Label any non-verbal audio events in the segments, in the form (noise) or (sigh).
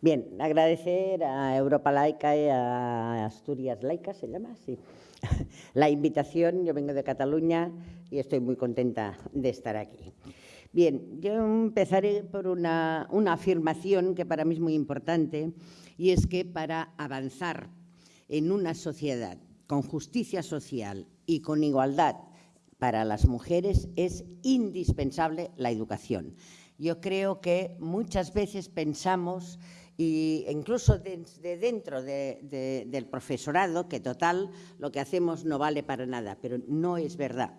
Bien, agradecer a Europa Laica y a Asturias Laica, ¿se llama? Sí. (laughs) La invitación, yo vengo de Cataluña y estoy muy contenta de estar aquí. Bien, yo empezaré por una, una afirmación que para mí es muy importante y es que para avanzar en una sociedad con justicia social y con igualdad para las mujeres es indispensable la educación. Yo creo que muchas veces pensamos y incluso desde dentro del profesorado, que total lo que hacemos no vale para nada, pero no es verdad.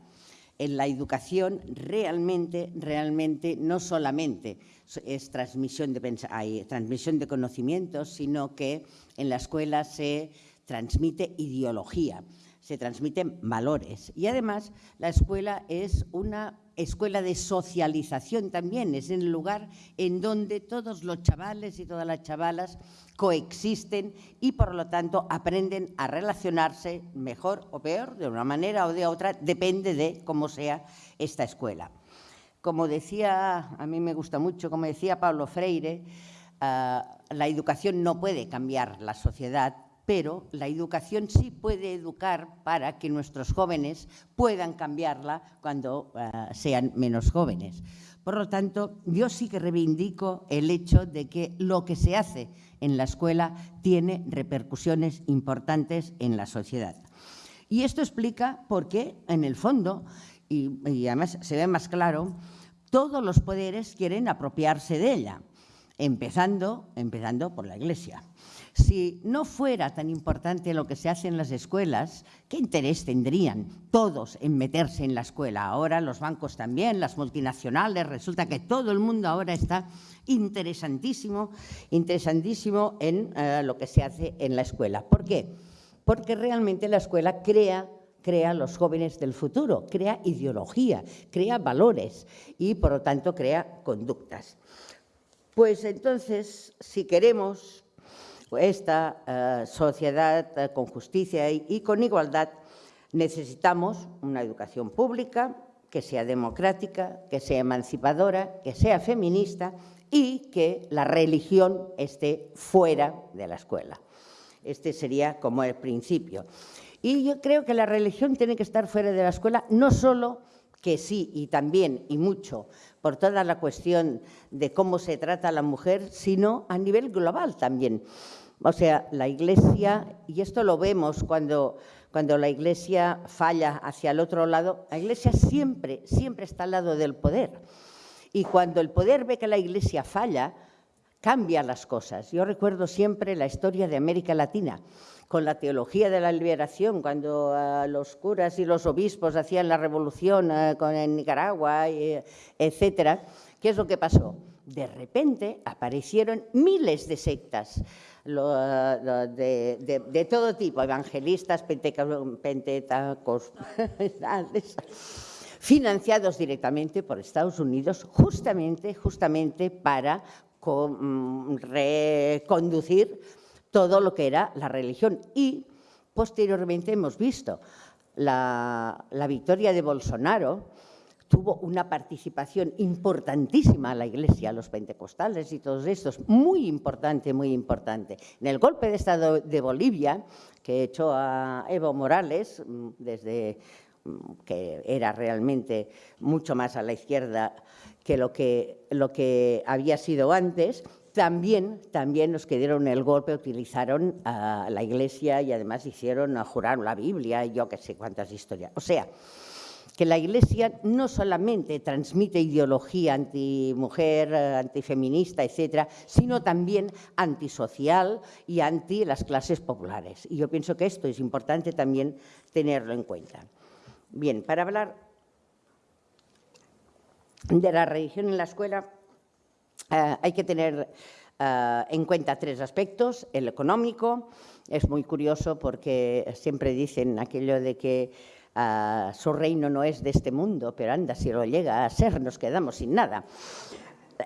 En la educación realmente, realmente no solamente es transmisión de, transmisión de conocimientos, sino que en la escuela se transmite ideología, se transmiten valores. Y además la escuela es una escuela de socialización también, es el lugar en donde todos los chavales y todas las chavalas coexisten y por lo tanto aprenden a relacionarse mejor o peor, de una manera o de otra, depende de cómo sea esta escuela. Como decía, a mí me gusta mucho, como decía Pablo Freire, ah, la educación no puede cambiar la sociedad, pero la educación sí puede educar para que nuestros jóvenes puedan cambiarla cuando eh, sean menos jóvenes. Por lo tanto, yo sí que reivindico el hecho de que lo que se hace en la escuela tiene repercusiones importantes en la sociedad. Y esto explica por qué, en el fondo, y, y además se ve más claro, todos los poderes quieren apropiarse de ella, empezando, empezando por la Iglesia. Si no fuera tan importante lo que se hace en las escuelas, ¿qué interés tendrían todos en meterse en la escuela? Ahora los bancos también, las multinacionales, resulta que todo el mundo ahora está interesantísimo, interesantísimo en eh, lo que se hace en la escuela. ¿Por qué? Porque realmente la escuela crea crea los jóvenes del futuro, crea ideología, crea valores y, por lo tanto, crea conductas. Pues entonces, si queremos esta eh, sociedad eh, con justicia y, con igualdad, necesitamos una educación pública que sea democrática, que sea emancipadora, que sea feminista y que la religión esté fuera de la escuela. Este sería como el principio. Y yo creo que la religión tiene que estar fuera de la escuela, no solo que sí y también y mucho por toda la cuestión de cómo se trata a la mujer, sino a nivel global también. O sea, la Iglesia, y esto lo vemos cuando, cuando la Iglesia falla hacia el otro lado, la Iglesia siempre, siempre está al lado del poder. Y cuando el poder ve que la Iglesia falla, cambia las cosas. Yo recuerdo siempre la historia de América Latina, con la teología de la liberación, cuando uh, los curas y los obispos hacían la revolución con, en Nicaragua, y, etcétera. ¿Qué es lo que pasó? De repente aparecieron miles de sectas de, todo tipo, evangelistas, pentetacos, (laughs) financiados directamente por Estados Unidos, justamente, justamente para mm, reconducir todo lo que era la religión. Y posteriormente hemos visto la, la victoria de Bolsonaro, tuvo una participación importantísima la Iglesia, los pentecostales y todos estos, muy importante, muy importante. En el golpe de Estado de Bolivia, que echó a Evo Morales, mm, desde mm, que era realmente mucho más a la izquierda que lo que, lo que había sido antes, también, también los que dieron el golpe utilizaron a la Iglesia y además hicieron, jurar la Biblia y yo qué sé cuántas historias. O sea, que la Iglesia no solamente transmite ideología antimujer, antifeminista, etcétera, sino también antisocial y anti las clases populares. Y yo pienso que esto es importante también tenerlo en cuenta. Bien, para hablar de la religión en la escuela eh, hay que tener eh, en cuenta tres aspectos. El económico es muy curioso porque siempre dicen aquello de que su reino no es de este mundo, pero anda, si lo llega a ser, nos quedamos sin nada.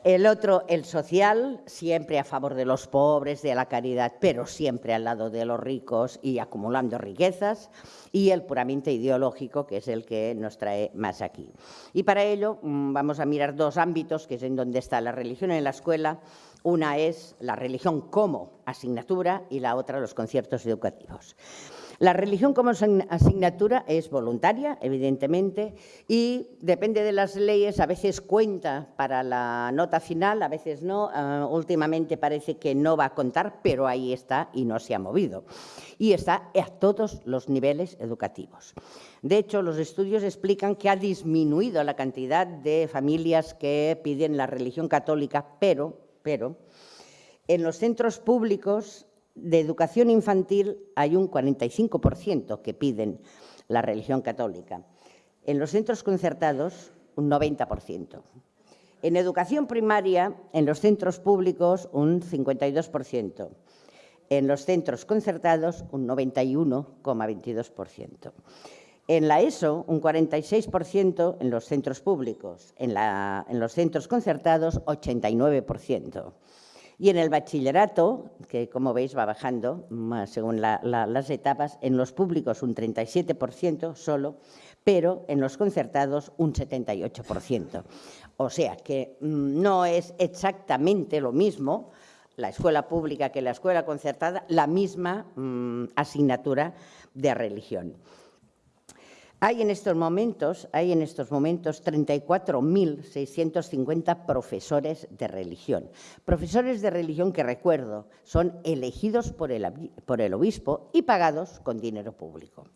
El otro, el social, siempre a favor de los pobres, de la caridad, pero siempre al lado de los ricos y acumulando riquezas. Y el puramente ideológico, que es el que nos trae más aquí. Y para ello mm, vamos a mirar dos ámbitos, que es en donde está la religión en la escuela. Una es la religión como asignatura y la otra los conciertos educativos. La religión como asignatura es voluntaria, evidentemente, y depende de las leyes, a veces cuenta para la nota final, a veces no. Ah, últimamente parece que no va a contar, pero ahí está y no se ha movido. Y está a todos los niveles educativos. De hecho, los estudios explican que ha disminuido la cantidad de familias que piden la religión católica, pero, pero en los centros públicos de educación infantil hay un 45% que piden la religión católica. En los centros concertados, un 90%. En educación primaria, en los centros públicos, un 52%. En los centros concertados, un 91,22%. En la ESO, un 46% en los centros públicos. En, los centros concertados, 89%. Y en el bachillerato, que como veis va bajando según las etapas, en los públicos un 37% solo, pero en los concertados un 78%. O sea que mm, no es exactamente lo mismo la escuela pública que la escuela concertada, la misma mm, asignatura de religión. Hay en estos momentos, hay en estos momentos 34.650 profesores de religión. Profesores de religión que, recuerdo, son elegidos por el, obispo y pagados con dinero público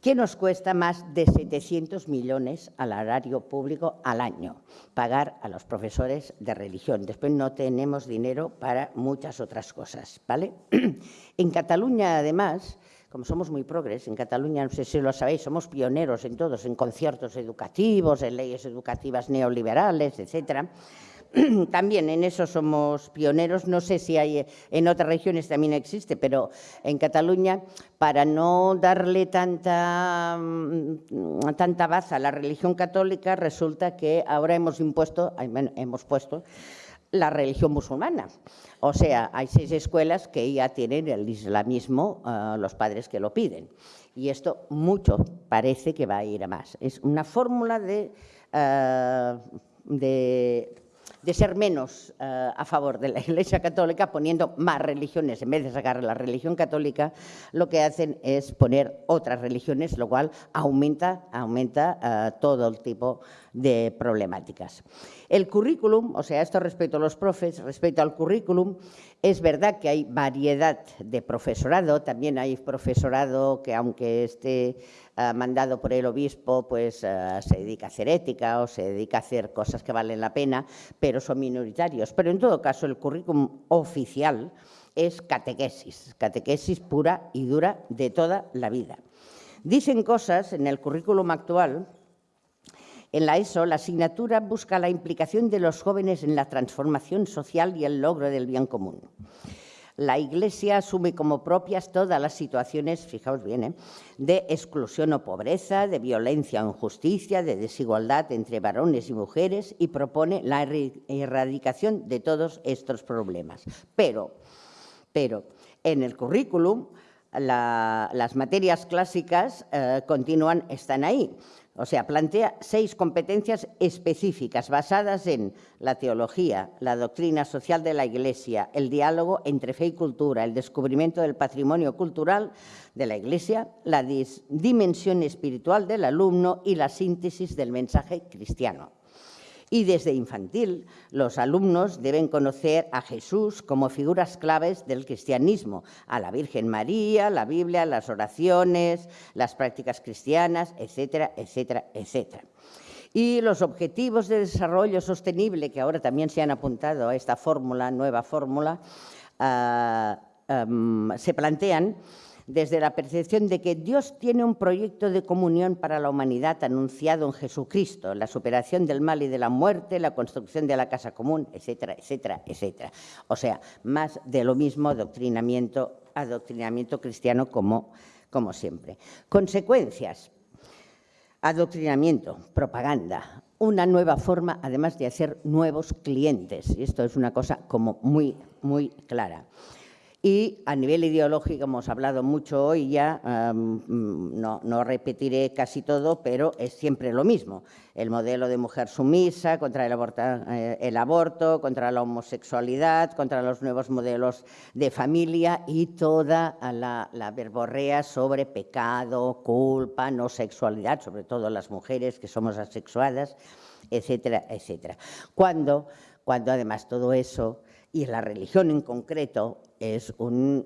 que nos cuesta más de 700 millones al horario público al año, pagar a los profesores de religión. Después no tenemos dinero para muchas otras cosas. ¿vale? (clears throat) En Cataluña, además, como somos muy progres, en Cataluña, no sé si lo sabéis, somos pioneros en todos, en conciertos educativos, en leyes educativas neoliberales, etcétera. (clears throat) También en eso somos pioneros, no sé si hay en otras regiones también existe, pero en Cataluña, para no darle tanta, mm, tanta baza a la religión católica, resulta que ahora hemos impuesto, hemos puesto la religión musulmana. O sea, hay seis escuelas que ya tienen el islamismo, eh, los padres que lo piden. Y esto mucho parece que va a ir a más. Es una fórmula de, eh, de de ser menos eh, a favor de la (laughs) Iglesia Católica, poniendo más religiones, en vez de sacar la religión católica, lo que hacen es poner otras religiones, lo cual aumenta, aumenta eh, todo el tipo de problemáticas. El currículum, o sea, esto respecto a los profes, respecto al currículum, es verdad que hay variedad de profesorado, también hay profesorado que aunque esté eh, mandado por el obispo, pues eh, se dedica a hacer ética o se dedica a hacer cosas que valen la pena, pero son minoritarios. Pero en todo caso, el currículum oficial es catequesis, catequesis pura y dura de toda la vida. Dicen cosas en el currículum actual en la ESO, la asignatura busca la implicación de los jóvenes en la transformación social y el logro del bien común. La Iglesia asume como propias todas las situaciones, fijaos bien, ¿eh? de exclusión o pobreza, de violencia o injusticia, de desigualdad entre varones y mujeres y propone la erradicación de todos estos problemas. Pero, pero en el currículum las materias clásicas eh, continúan, están ahí. O sea, plantea seis competencias específicas basadas en la teología, la doctrina social de la Iglesia, el diálogo entre fe y cultura, el descubrimiento del patrimonio cultural de la Iglesia, la dimensión espiritual del alumno y la síntesis del mensaje cristiano. Y desde infantil, los alumnos deben conocer a Jesús como figuras claves del cristianismo, a la Virgen María, la Biblia, las oraciones, las prácticas cristianas, etcétera, etcétera, etcétera. Y los objetivos de desarrollo sostenible, que ahora también se han apuntado a esta fórmula, nueva fórmula, ah, se plantean desde la percepción de que Dios tiene un proyecto de comunión para la humanidad anunciado en Jesucristo, la superación del mal y de la muerte, la construcción de la casa común, etcétera, etcétera, etcétera. O sea, más de lo mismo adoctrinamiento, adoctrinamiento cristiano como, como siempre. Consecuencias. Adoctrinamiento, propaganda, una nueva forma, además de hacer nuevos clientes. Y esto es una cosa como muy, muy clara. Y a nivel ideológico, hemos hablado mucho hoy ya, no, no, repetiré casi todo, pero es siempre lo mismo. El modelo de mujer sumisa, contra el, eh, el aborto, contra la homosexualidad, contra los nuevos modelos de familia y toda la, la verborrea sobre pecado, culpa, no sexualidad, sobre todo las mujeres que somos asexuadas, etcétera, etcétera. Cuando, cuando además todo eso y la religión en concreto es mm,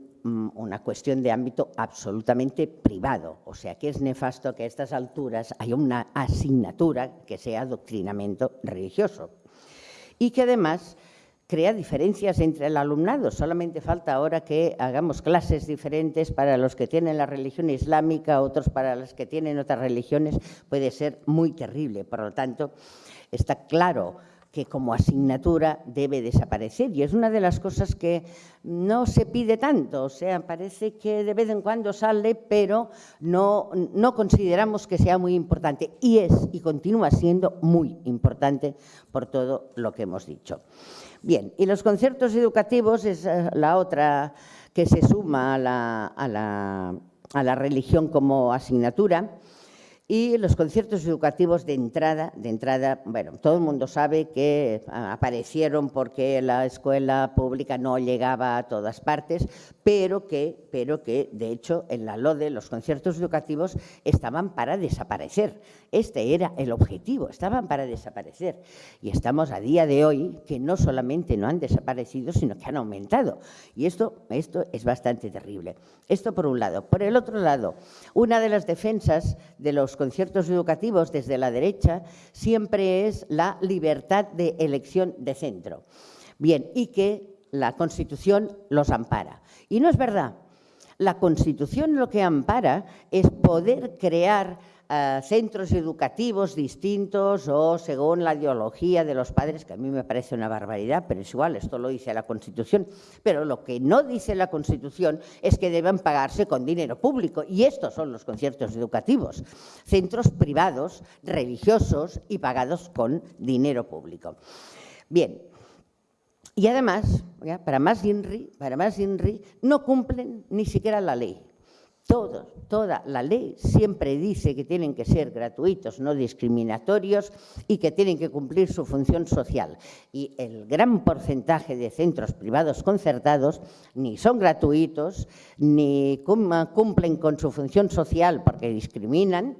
una cuestión de ámbito absolutamente privado. O sea que es nefasto que a estas alturas haya una asignatura que sea adoctrinamiento religioso. Y que además crea diferencias entre el alumnado. Solamente falta ahora que hagamos clases diferentes para los que tienen la religión islámica, otros para los que tienen otras religiones. Puede ser muy terrible. Por lo tanto, está claro que como asignatura debe desaparecer. Y es una de las cosas que no se pide tanto, o sea, parece que de vez en cuando sale, pero no, no consideramos que sea muy importante. Y es y continúa siendo muy importante por todo lo que hemos dicho. Bien, y los conciertos educativos es eh, la otra que se suma a la, a la, a la religión como asignatura. Y los conciertos educativos de entrada, de entrada, bueno, todo el mundo sabe que aparecieron porque la escuela pública no llegaba a todas partes, pero que, pero que de hecho, en la LODE los conciertos educativos estaban para desaparecer. Este era el objetivo, estaban para desaparecer. Y estamos a día de hoy que no solamente no han desaparecido, sino que han aumentado. Y esto, esto es bastante terrible. Esto por un lado. Por el otro lado, una de las defensas de los conciertos educativos desde la derecha siempre es la libertad de elección de centro. Bien, y que la Constitución los ampara. Y no es verdad. La Constitución lo que ampara es poder crear centros educativos distintos o según la ideología de los padres, que a mí me parece una barbaridad, pero es igual, esto lo dice la Constitución. Pero lo que no dice la Constitución es que deben pagarse con dinero público, y estos son los conciertos educativos, centros privados, religiosos y pagados con dinero público. Bien, y además, para más INRI, para más INRI, no cumplen ni siquiera la ley toda la ley siempre dice que tienen que ser gratuitos, no discriminatorios y que tienen que cumplir su función social. Y el gran porcentaje de centros privados concertados ni son gratuitos, ni cumplen con su función social porque discriminan,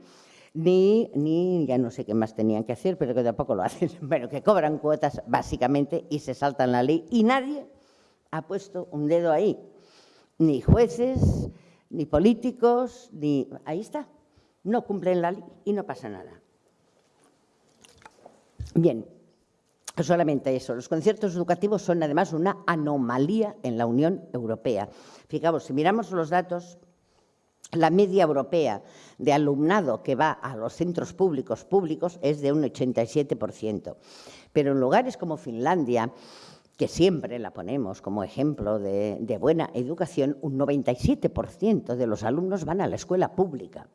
ni, ni, ya no sé qué más tenían que hacer, pero que tampoco lo (laughs) hacen, bueno, que cobran cuotas básicamente y se saltan la ley y nadie ha puesto un dedo ahí, ni jueces, ni políticos, ni... Ahí está, no cumplen la ley y no pasa nada. Bien, solamente eso. Los conciertos educativos son además una anomalía en la Unión Europea. Fijaos, si miramos los datos, la media europea de alumnado que va a los centros públicos públicos es de un 87%. Pero en lugares como Finlandia, que siempre la ponemos como ejemplo de, buena educación, un 97% de los alumnos van a la escuela pública.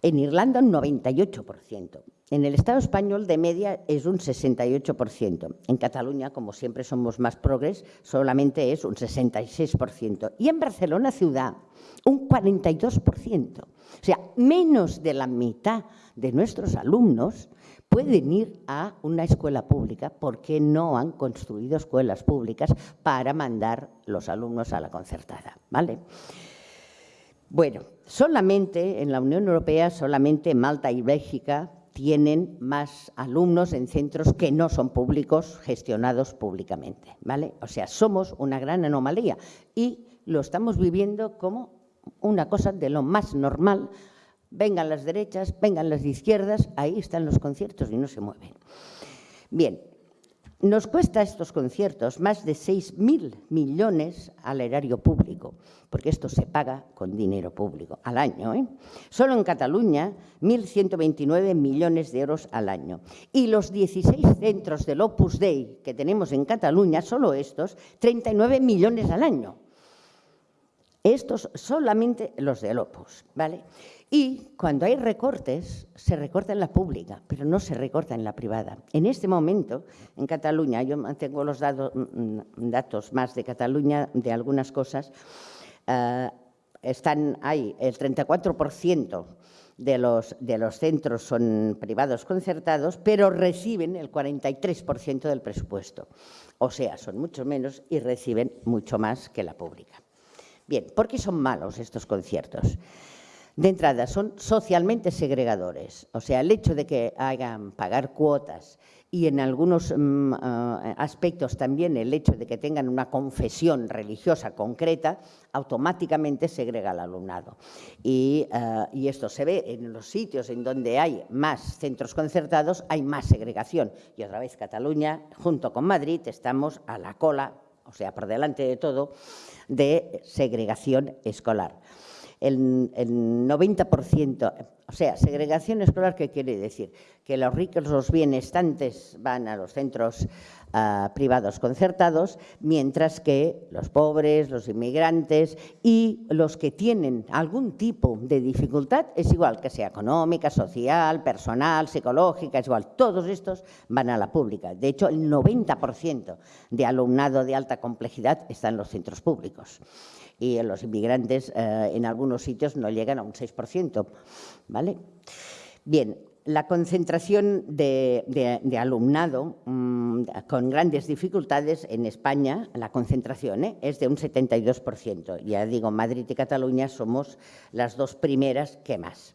En Irlanda un 98%. En el Estado español de media es un 68%. En Cataluña, como siempre somos más progres, solamente es un 66%. Y en Barcelona ciudad un 42%. O sea, menos de la mitad de nuestros alumnos pueden ir a una escuela pública porque no han construido escuelas públicas para mandar los alumnos a la concertada. ¿vale? Bueno, solamente en la Unión Europea, solamente Malta y Bélgica tienen más alumnos en centros que no son públicos, gestionados públicamente. ¿vale? O sea, somos una gran anomalía y lo estamos viviendo como una cosa de lo más normal Vengan las derechas, vengan las izquierdas, ahí están los conciertos y no se mueven. Bien, nos cuesta estos conciertos más de 6.000 millones al erario público, porque esto se paga con dinero público al año. ¿eh? Solo en Cataluña, 1.129 millones de euros al año. Y los 16 centros del Opus Dei que tenemos en Cataluña, solo estos, 39 millones al año. Estos solamente los del Opus, ¿vale? Y cuando hay recortes, se recorta en la pública, pero no se recorta en la privada. En este momento, en Cataluña, yo tengo los datos, mm, datos más de Cataluña, de algunas cosas, eh, están ahí, el 34% de los, de los centros son privados concertados, pero reciben el 43% del presupuesto. O sea, son mucho menos y reciben mucho más que la pública. Bien, ¿por qué son malos estos conciertos? De entrada, son socialmente segregadores. O sea, el hecho de que hagan pagar cuotas y en algunos mm, eh, aspectos también el hecho de que tengan una confesión religiosa concreta, automáticamente segrega al alumnado. Y, eh, y, esto se ve en los sitios en donde hay más centros concertados, hay más segregación. Y otra vez Cataluña, junto con Madrid, estamos a la cola, o sea, por delante de todo, de segregación escolar el, 90%, o sea, segregación escolar, ¿qué quiere decir? Que los ricos, los bienestantes van a los centros ah, privados concertados, mientras que los pobres, los inmigrantes y los que tienen algún tipo de dificultad, es igual que sea económica, social, personal, psicológica, es igual, todos estos van a la pública. De hecho, el 90% de alumnado de alta complejidad está en los centros públicos y los inmigrantes eh, en algunos sitios no llegan a un 6%. ¿vale? Bien, la concentración de, alumnado mm, con grandes dificultades en España, la concentración ¿eh? es de un 72%. Ya digo, Madrid y Cataluña somos las dos primeras que más.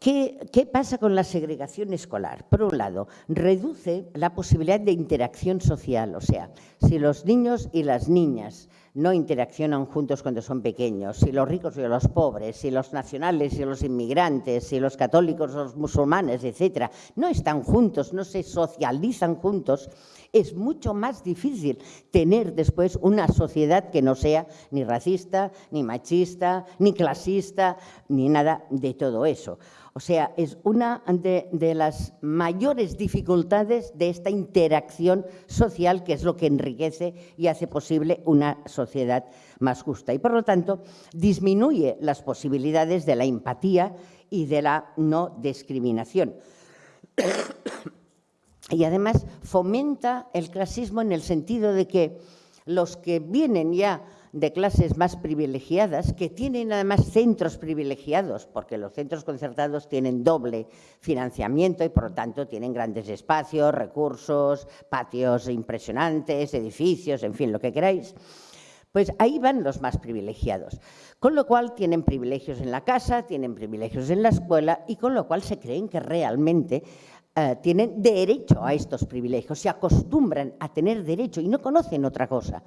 ¿Qué, ¿Qué, pasa con la segregación escolar? Por un lado, reduce la posibilidad de interacción social, o sea, si los niños y las niñas no interaccionan juntos cuando son pequeños, si los ricos y los pobres, si los nacionales y los inmigrantes, si los católicos los musulmanes, etcétera, no están juntos, no se socializan juntos, es mucho más difícil tener después una sociedad que no sea ni racista, ni machista, ni clasista, ni nada de todo eso. O sea, es una de, las mayores dificultades de esta interacción social que es lo que enriquece y hace posible una sociedad más justa. Y por lo tanto, disminuye las posibilidades de la empatía y de la no discriminación. (coughs) Y además fomenta el clasismo en el sentido de que los que vienen ya de clases más privilegiadas, que tienen además centros privilegiados, porque los centros concertados tienen doble financiamiento y por lo tanto tienen grandes espacios, recursos, patios impresionantes, edificios, en fin, lo que queráis. Pues ahí van los más privilegiados, con lo cual tienen privilegios en la casa, tienen privilegios en la escuela y con lo cual se creen que realmente eh, tienen derecho a estos privilegios, se acostumbran a tener derecho y no conocen otra cosa.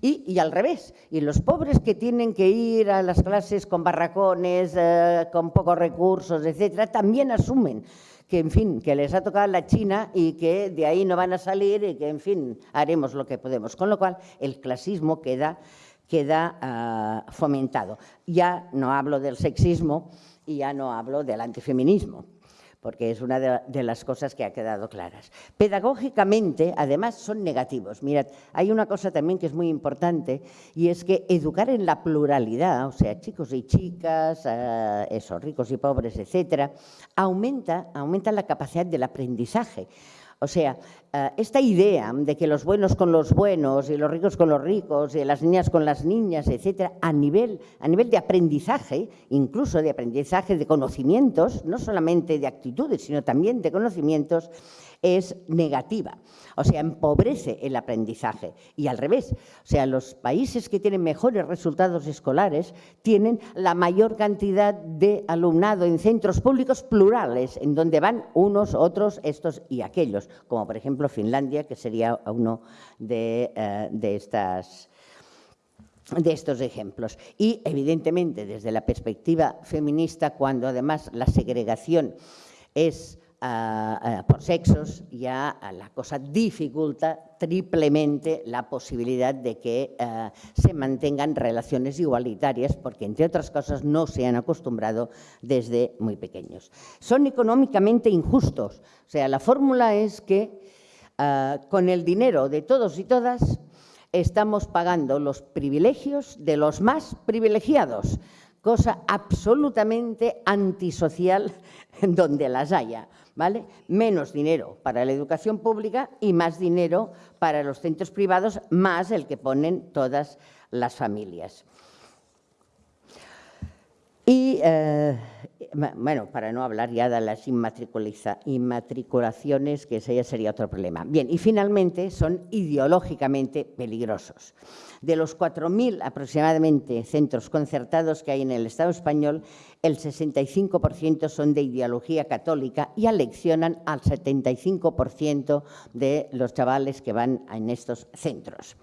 Y, al revés, y los pobres que tienen que ir a las clases con barracones, eh, con pocos recursos, etcétera, también asumen que, en fin, que les ha tocado la China y que de ahí no van a salir y que, en fin, haremos lo que podemos. Con lo cual, el clasismo queda, queda ah, fomentado. Ya no hablo del sexismo y ya no hablo del antifeminismo porque es una de, las cosas que ha quedado claras. Pedagógicamente, además, son negativos. Mirad, hay una cosa también que es muy importante y es que educar en la pluralidad, o sea, chicos y chicas, eh, eso, ricos y pobres, etcétera, aumenta, aumenta la capacidad del aprendizaje. O sea, eh, esta idea de que los buenos con los buenos y los ricos con los ricos y las niñas con las niñas, etcétera, a nivel, a nivel de aprendizaje, incluso de aprendizaje de conocimientos, no solamente de actitudes, sino también de conocimientos, es negativa, o sea, empobrece el aprendizaje. Y al revés, o sea, los países que tienen mejores resultados escolares tienen la mayor cantidad de alumnado en centros públicos plurales, en donde van unos, otros, estos y aquellos, como por ejemplo Finlandia, que sería uno de, eh, de estas de estos ejemplos. Y, evidentemente, desde la perspectiva feminista, cuando además la segregación es por sexos, ya la cosa dificulta triplemente la posibilidad de que eh, se mantengan relaciones igualitarias, porque entre otras cosas no se han acostumbrado desde muy pequeños. Son económicamente injustos, o sea, la fórmula es que eh, con el dinero de todos y todas estamos pagando los privilegios de los más privilegiados, cosa absolutamente antisocial (laughs) donde las haya. ¿Vale? Menos dinero para la educación pública y más dinero para los centros privados, más el que ponen todas las familias. Y, eh, bueno, para no hablar ya de las inmatriculaciones, que ese ya sería otro problema. Bien, y finalmente son ideológicamente peligrosos. De los 4.000 aproximadamente centros concertados que hay en el Estado español, el 65% son de ideología católica y aleccionan al 75% de los chavales que van en estos centros.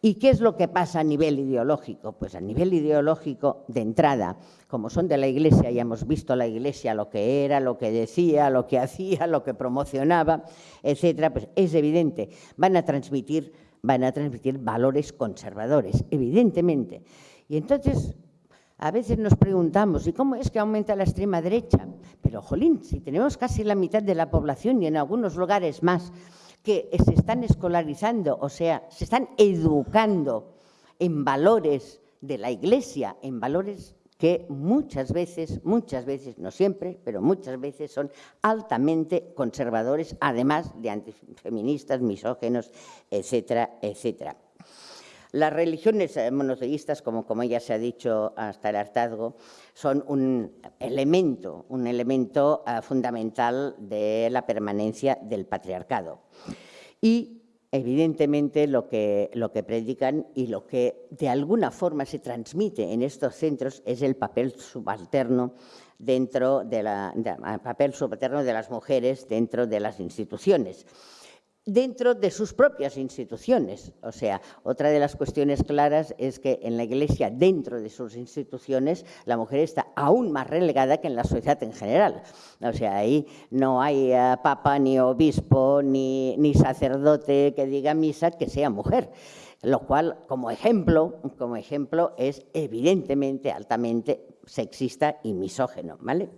¿Y qué es lo que pasa a nivel ideológico? Pues a nivel ideológico, de entrada, como son de la Iglesia, ya hemos visto la Iglesia lo que era, lo que decía, lo que (laughs) hacía, lo que promocionaba, etcétera, pues es evidente, van a transmitir, van a transmitir valores conservadores, evidentemente. Y entonces, a veces nos preguntamos, ¿y cómo es que aumenta la extrema derecha? Pero, jolín, si tenemos casi la mitad de la población y en algunos lugares más, que se están escolarizando, o sea, se están educando en valores de la Iglesia, en valores que muchas veces, muchas veces, no siempre, pero muchas veces son altamente conservadores, además de antifeministas, misógenos, etcétera, etcétera. Las religiones eh, monoteístas, como, ya se ha dicho hasta el hartazgo, son un elemento, un elemento uh, fundamental de la permanencia del patriarcado. Y evidentemente lo que, lo que predican y lo que de alguna forma se transmite en estos centros es el papel subalterno dentro de, papel subalterno de las mujeres dentro de las instituciones dentro de sus propias instituciones. O sea, otra de las cuestiones claras es que en la Iglesia, dentro de sus instituciones, la mujer está aún más relegada que en la sociedad en general. O sea, ahí no hay uh, papa, ni obispo, ni, ni sacerdote que diga misa que sea mujer lo cual como ejemplo, como ejemplo es evidentemente altamente sexista y misógeno. ¿vale?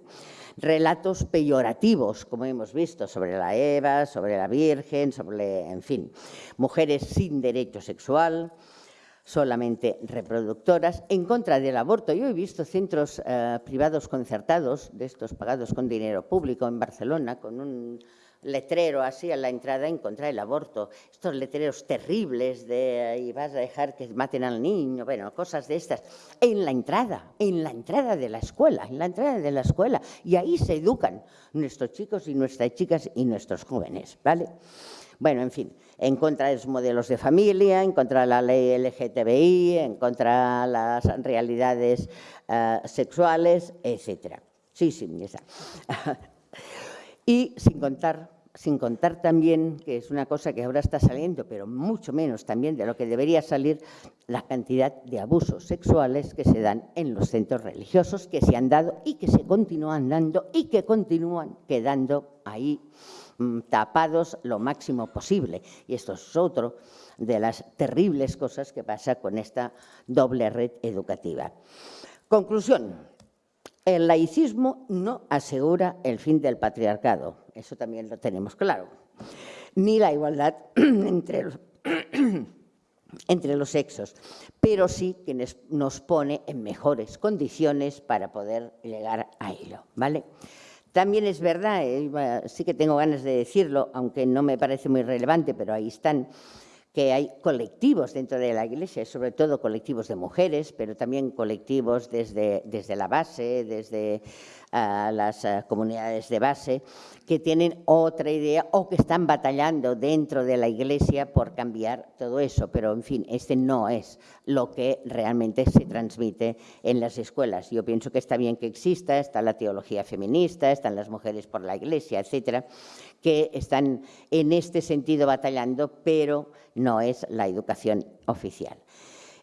Relatos peyorativos, como hemos visto, sobre la Eva, sobre la Virgen, sobre, en fin, mujeres sin derecho sexual, solamente reproductoras, en contra del aborto. Yo he visto centros eh, privados concertados, de estos pagados con dinero público en Barcelona, con un letrero así a la entrada en contra del aborto, estos letreros terribles de y vas a dejar que maten al niño, bueno, cosas de estas, en la entrada, en la entrada de la escuela, en la entrada de la escuela, y ahí se educan nuestros chicos y nuestras chicas y nuestros jóvenes, ¿vale? Bueno, en fin, en contra de los modelos de familia, en contra de la ley LGTBI, en contra de las realidades uh, sexuales, etcétera. Sí, sí, está. (laughs) Y sin contar, sin contar también, que es una cosa que ahora está saliendo, pero mucho menos también de lo que debería salir, la cantidad de abusos sexuales que se dan en los centros religiosos, que se han dado y que se continúan dando y que continúan quedando ahí mm, tapados lo máximo posible. Y esto es otro de las terribles cosas que pasa con esta doble red educativa. Conclusión, el laicismo no asegura el fin del patriarcado, eso también lo tenemos claro, ni la igualdad (clears throat) entre los, (clears throat) entre los sexos, pero sí que nos pone en mejores condiciones para poder llegar a ello. ¿vale? También es verdad, eh, sí que tengo ganas de decirlo, aunque no me parece muy relevante, pero ahí están, que hay colectivos dentro de la Iglesia, sobre todo colectivos de mujeres, pero también colectivos desde, desde la base, desde uh, las uh, comunidades de base, que tienen otra idea o que están batallando dentro de la Iglesia por cambiar todo eso. Pero, en fin, este no es lo que realmente se transmite en las escuelas. Yo pienso que está bien que exista, está la teología feminista, están las mujeres por la Iglesia, etcétera, que están en este sentido batallando, pero no es la educación oficial.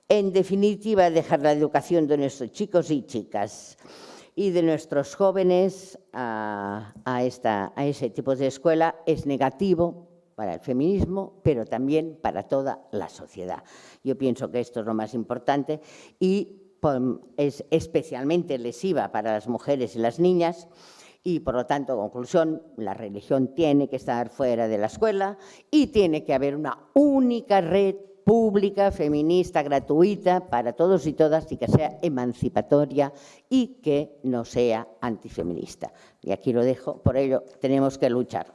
En definitiva, dejar la educación de nuestros chicos y chicas y de nuestros jóvenes a, ese tipo de escuela es negativo para el feminismo, pero también para toda la sociedad. Yo pienso que esto es lo más importante y es especialmente lesiva para las mujeres y las niñas, y, por lo tanto, conclusión, la religión tiene que estar fuera de la escuela y tiene que haber una única red pública, feminista, gratuita para todos y todas y que sea emancipatoria y que no sea antifeminista. Y aquí lo dejo, por ello tenemos que luchar.